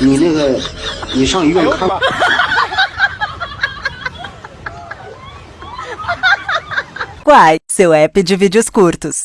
你那个，你上医院看。Quai, seu app de vídeos curtos.